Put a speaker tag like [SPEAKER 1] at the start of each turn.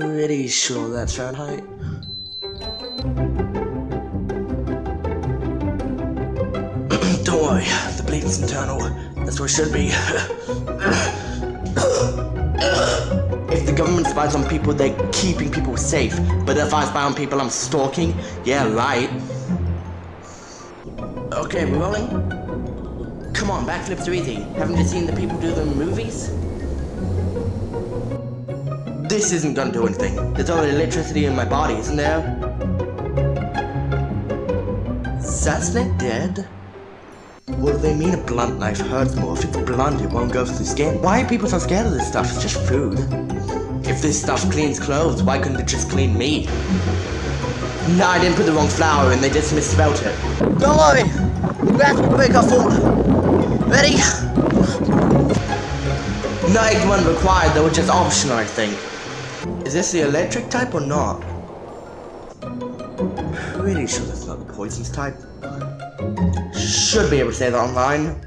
[SPEAKER 1] pretty sure that's Fahrenheit. Don't worry, the bleeding's internal. That's where it should be. if the government spies on people, they're keeping people safe. But if I spy on people I'm stalking, yeah, right. Okay, we're rolling. Come on, backflips are easy. Haven't you seen the people do them in movies? This isn't gonna do anything. There's already electricity in my body, isn't there? That dead? What do they mean a blunt knife hurts more? If it's blunt, it won't go through skin. Why are people so scared of this stuff? It's just food. If this stuff cleans clothes, why couldn't it just clean me? No, I didn't put the wrong flour in, they just misspelled it. Don't worry! We have to break our food. Ready? Egg one required, though, which is optional, I think. Is this the electric type or not? Pretty sure that's not the poisons type. Should be able to say that online.